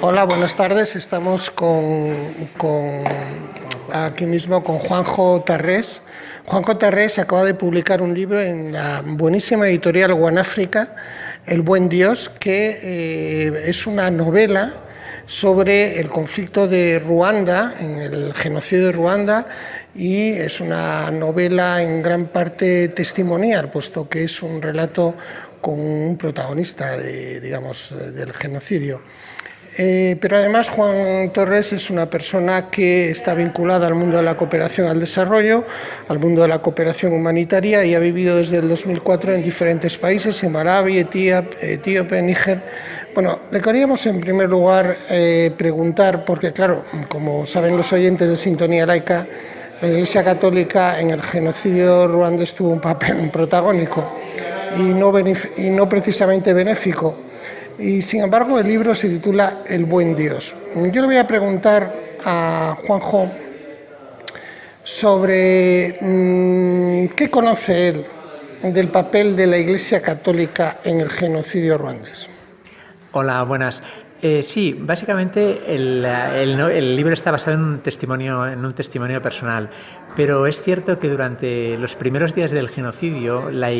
Hola, buenas tardes. Estamos con, con, aquí mismo con Juanjo Tarrés. Juanjo Tarrés acaba de publicar un libro en la buenísima editorial Guanáfrica, El buen Dios, que eh, es una novela sobre el conflicto de Ruanda, en el genocidio de Ruanda, y es una novela en gran parte testimonial, puesto que es un relato con un protagonista de, digamos, del genocidio. Eh, pero además Juan Torres es una persona que está vinculada al mundo de la cooperación al desarrollo, al mundo de la cooperación humanitaria y ha vivido desde el 2004 en diferentes países, en Malawi, Etiopía, Níger. Bueno, le queríamos en primer lugar eh, preguntar, porque claro, como saben los oyentes de Sintonía Laica, la Iglesia Católica en el genocidio ruandés tuvo un papel protagónico y no, y no precisamente benéfico. Y sin embargo el libro se titula El buen Dios. Yo le voy a preguntar a Juanjo sobre mm, qué conoce él del papel de la Iglesia Católica en el genocidio ruandés. Hola, buenas. Eh, sí, básicamente el, libro está basado en un testimonio, en un testimonio personal, pero es cierto que durante los primeros días del genocidio la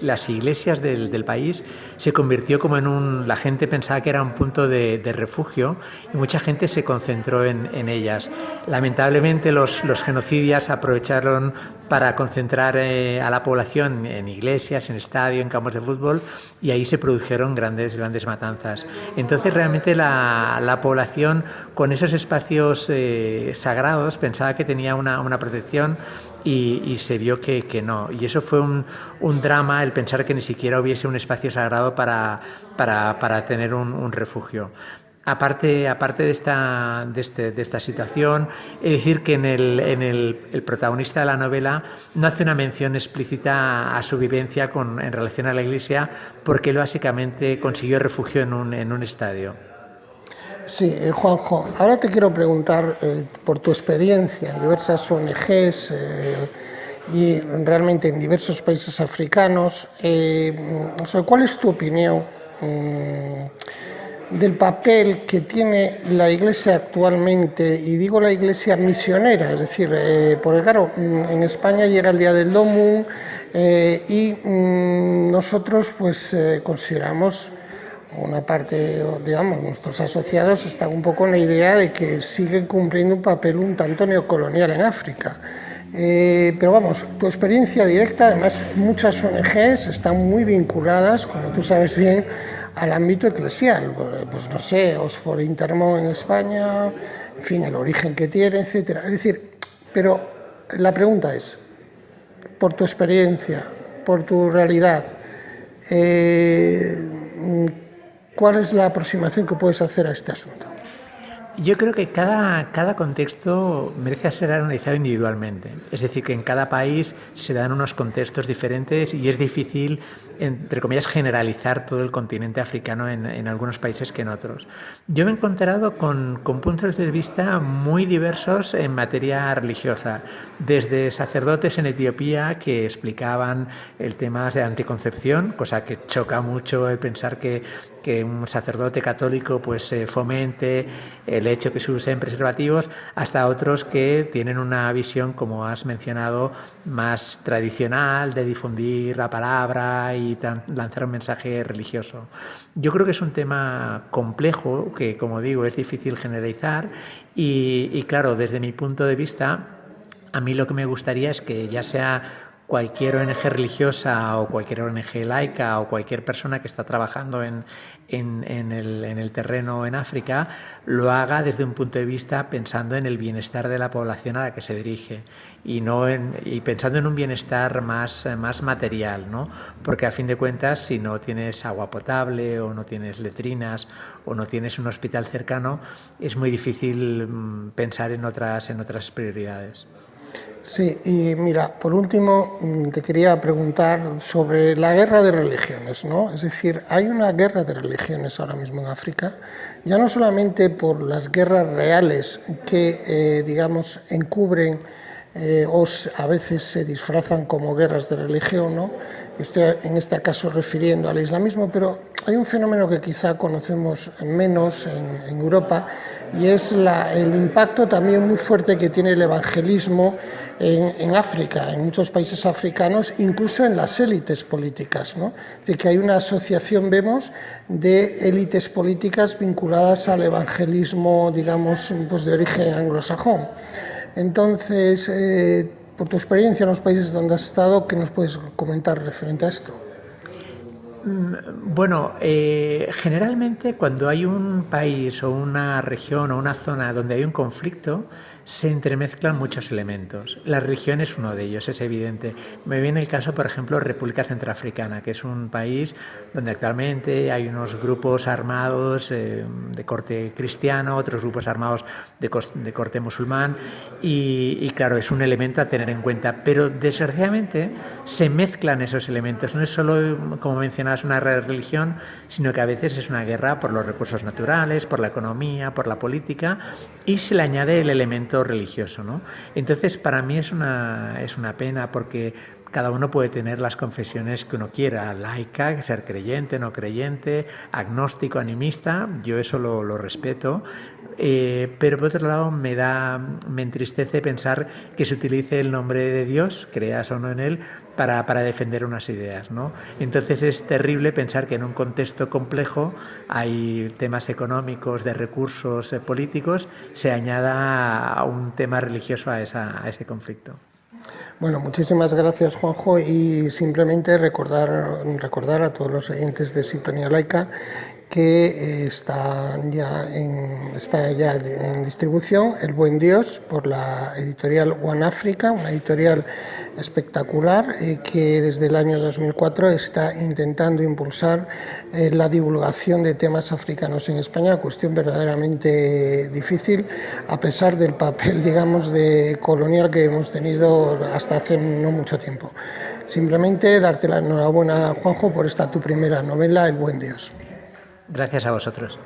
las iglesias del, país se convirtió como en un... La gente pensaba que era un punto de, refugio y mucha gente se concentró en, en ellas. Lamentablemente los, los genocidias aprovecharon para concentrar eh, a la población en iglesias, en estadios, en campos de fútbol y ahí se produjeron grandes, grandes matanzas. Entonces realmente la, la población con esos espacios eh, sagrados pensaba que tenía una, protección y, se vio que, no. Y eso fue un, drama el pensar que ni siquiera hubiese un espacio sagrado para, para, tener un refugio. Aparte, aparte de, esta, de, este, de, esta situación, es decir que en el, en el, el, protagonista de la novela no hace una mención explícita a su vivencia con, en relación a la Iglesia, porque él básicamente consiguió refugio en un, en un estadio. Sí, eh, Juanjo, ahora te quiero preguntar eh, por tu experiencia en diversas ONGs eh, y realmente en diversos países africanos, cuál es tu opinión. Del papel que tiene la Iglesia actualmente, y digo la Iglesia misionera, es decir, eh, porque claro, mm, en España llega el Día del Domu eh, y mm, nosotros pues eh, consideramos una parte, digamos, nuestros asociados están un poco en la idea de que siguen cumpliendo un papel un tanto neocolonial en África. Eh, pero vamos, tu experiencia directa, además muchas ONGs están muy vinculadas, como tú sabes bien, al ámbito eclesial, pues no sé, Osfor Intermo en España, en fin, el origen que tiene, etcétera. Es decir, pero la pregunta es, por tu experiencia, por tu realidad, eh, ¿cuál es la aproximación que puedes hacer a este asunto? Yo creo que cada, cada contexto merece ser analizado individualmente. Es decir, que en cada país se dan unos contextos diferentes y es difícil, entre comillas, generalizar todo el continente africano en, en algunos países que en otros. Yo me he encontrado con, con, puntos de vista muy diversos en materia religiosa, desde sacerdotes en Etiopía que explicaban el tema de anticoncepción, cosa que choca mucho el pensar que que un sacerdote católico pues eh, fomente el hecho que se usen preservativos, hasta otros que tienen una visión, como has mencionado, más tradicional de difundir la palabra y lanzar un mensaje religioso. Yo creo que es un tema complejo, que como digo es difícil generalizar y, y claro, desde mi punto de vista, a mí lo que me gustaría es que ya sea cualquier ONG religiosa o cualquier ONG laica o cualquier persona que está trabajando en, en, en, el, en, el, terreno en África lo haga desde un punto de vista pensando en el bienestar de la población a la que se dirige y, no y pensando en un bienestar más, más material, ¿no? porque a fin de cuentas si no tienes agua potable o no tienes letrinas o no tienes un hospital cercano es muy difícil mm, pensar en otras, en otras prioridades. Sí, y mira, por último mm, te quería preguntar sobre la guerra de religiones, ¿no? Es decir, hay una guerra de religiones ahora mismo en África, ya no solamente por las guerras reales que, eh, digamos, encubren eh, a veces se disfrazan como guerras de religión, ¿no? estoy en este caso refiriendo al islamismo, pero hay un fenómeno que quizá conocemos menos en, Europa y es el impacto también muy fuerte que tiene el evangelismo en, África, en muchos países africanos, incluso en las élites políticas. ¿no? De que hay una asociación, vemos, de élites políticas vinculadas al evangelismo, digamos, pues de origen anglosajón. Entonces, eh, por tu experiencia en los países donde has estado, ¿qué nos puedes comentar referente a esto? Mm, bueno, eh, generalmente cuando hay un país o una región o una zona donde hay un conflicto, se entremezclan muchos elementos. La religión es uno de ellos, es evidente. Me viene el caso, por ejemplo, República Centroafricana, que es un país donde actualmente hay unos grupos armados eh, de corte cristiano, otros grupos armados de, corte musulmán, y, claro, es un elemento a tener en cuenta. Pero desgraciadamente se mezclan esos elementos. No es solo, como mencionabas, una religión, sino que a veces es una guerra por los recursos naturales, por la economía, por la política, y se le añade el elemento religioso. ¿no? Entonces, para mí es una, es una pena porque cada uno puede tener las confesiones que uno quiera, laica, ser creyente, no creyente, agnóstico, animista, yo eso lo, respeto, eh, pero por otro lado me da, me entristece pensar que se utilice el nombre de Dios, creas o no en él, para, para, defender unas ideas. ¿no? Entonces es terrible pensar que en un contexto complejo hay temas económicos, de recursos eh, políticos, se añada un tema religioso a, esa, a ese conflicto. Bueno, muchísimas gracias Juanjo y simplemente recordar, recordar a todos los oyentes de Sintonía Laica que eh, está ya, en, está ya en distribución El Buen Dios por la editorial One Africa, una editorial espectacular que desde el año 2004 está intentando impulsar eh, la divulgación de temas africanos en España, cuestión verdaderamente difícil a pesar del papel, digamos, de colonial que hemos tenido hasta hace no mucho tiempo. Simplemente darte la enhorabuena, Juanjo, por esta tu primera novela, El Buen Dios. Gracias a vosotros.